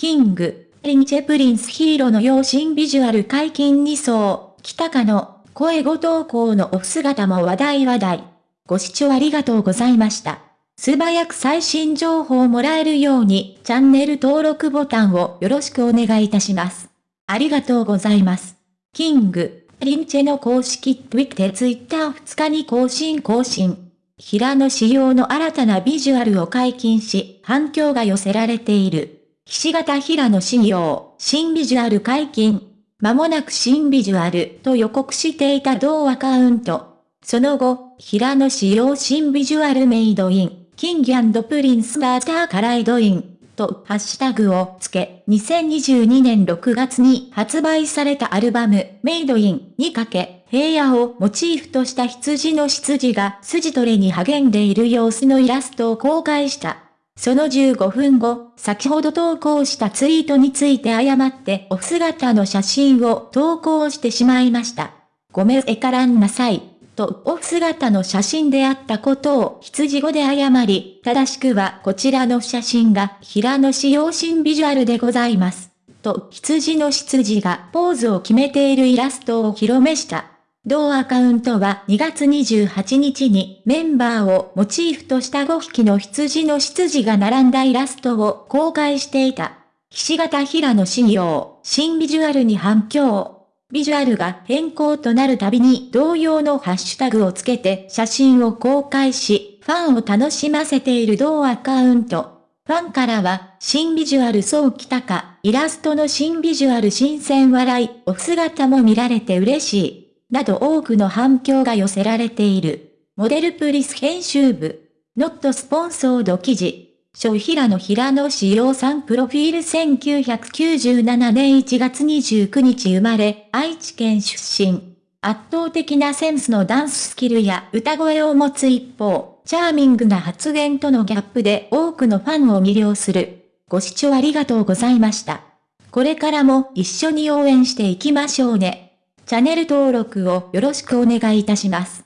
キング、リンチェプリンスヒーローの養親ビジュアル解禁2層、北かの、声ご投稿のオフ姿も話題話題。ご視聴ありがとうございました。素早く最新情報をもらえるように、チャンネル登録ボタンをよろしくお願いいたします。ありがとうございます。キング、リンチェの公式 Twitter ツイッター2日に更新更新。平野仕様の新たなビジュアルを解禁し、反響が寄せられている。ひし形平野仕様、新ビジュアル解禁。間もなく新ビジュアルと予告していた同アカウント。その後、平野仕様新ビジュアルメイドイン、キングプリンスバーターカライドイン、とハッシュタグをつけ、2022年6月に発売されたアルバム、メイドインにかけ、平野をモチーフとした羊の執事が筋トレに励んでいる様子のイラストを公開した。その15分後、先ほど投稿したツイートについて誤ってお姿の写真を投稿してしまいました。ごめんえからんなさい。とオフ姿の写真であったことを羊語で謝り、正しくはこちらの写真が平野仕様新ビジュアルでございます。と羊の羊がポーズを決めているイラストを広めした。同アカウントは2月28日にメンバーをモチーフとした5匹の羊の執事が並んだイラストを公開していた。ひし形平野仕様、新ビジュアルに反響。ビジュアルが変更となるたびに同様のハッシュタグをつけて写真を公開し、ファンを楽しませている同アカウント。ファンからは、新ビジュアルそうきたか、イラストの新ビジュアル新鮮笑い、お姿も見られて嬉しい。など多くの反響が寄せられている。モデルプリス編集部。ノットスポンソード記事。小平野平野志陽さんプロフィール1997年1月29日生まれ、愛知県出身。圧倒的なセンスのダンススキルや歌声を持つ一方、チャーミングな発言とのギャップで多くのファンを魅了する。ご視聴ありがとうございました。これからも一緒に応援していきましょうね。チャンネル登録をよろしくお願いいたします。